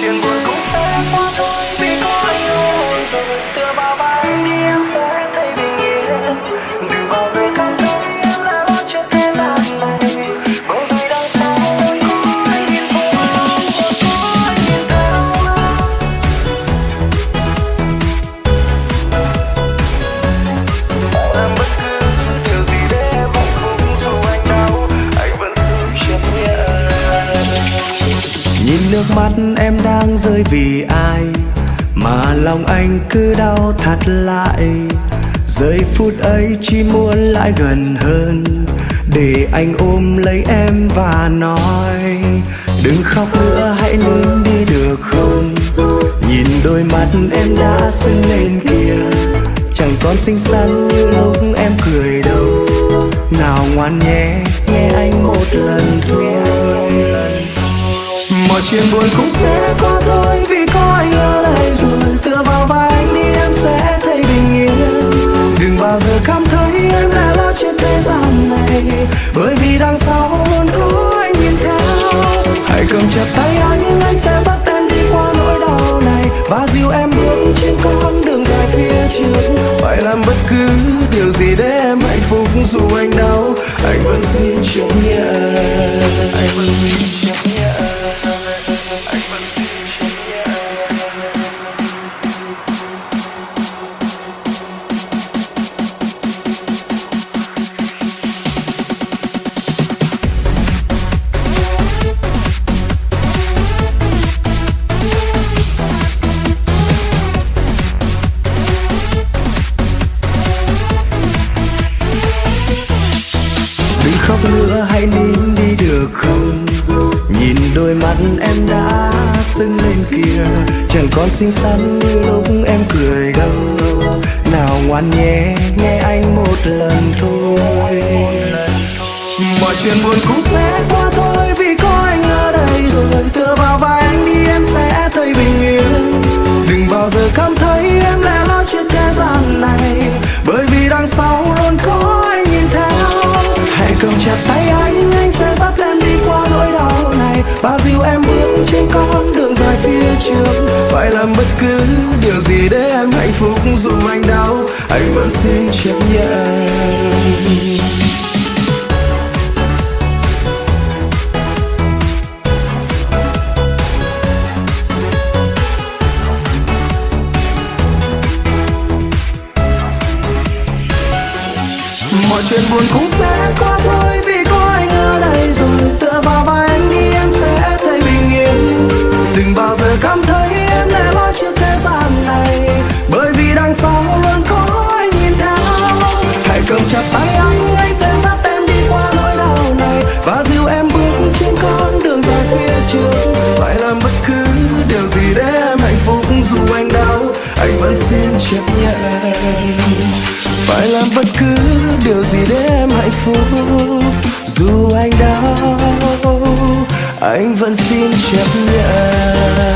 chuyện buồn Nhìn nước mắt em đang rơi vì ai? Mà lòng anh cứ đau thắt lại. Giây phút ấy chỉ muốn lại gần hơn. Để anh ôm lấy em và nói Đừng khóc nữa hãy nín đi được không? Nhìn đôi mắt em đã sưng lên kia Chẳng còn xinh xắn như lúc em cười đâu. Nào ngoan nhé, nghe anh một lần thôi chuyện buồn cũng sẽ qua thôi. Vì có anh ở đây rồi, Tựa vào vai anh đi, em sẽ thấy bình yên. Đừng bao giờ cảm thấy em đã lo chuyện thế gian này. Bởi vì đằng sau hôn có anh nhìn theo. Hãy cầm chặt tay anh Anh sẽ dắt em đi qua nỗi đau này. Và dìu em bước trên con đường dài phía trước. Phải làm bất cứ điều gì để em hạnh phúc Dù anh đau. Anh vẫn xin chấp nhận hãy nín đi được không? Nhìn đôi mắt em đã sưng lên kia, Chẳng còn xinh xắn như lúc em cười đâu. Nào ngoan nhé nghe anh một lần thôi. Mọi chuyện buồn cũng sẽ qua thôi Vì có anh ở đây rồi Tựa vào vai anh đi Và dìu em bước trên con đường dài phía trước. Phải làm bất cứ điều gì để em hạnh phúc Dù anh đau, anh vẫn xin chấp nhận. Mọi chuyện buồn cũng sẽ qua thôi. Gì để em hạnh phúc dù anh đau, anh vẫn xin chấp nhận. Phải làm bất cứ điều gì để em hạnh phúc dù anh đau, anh vẫn xin chấp nhận.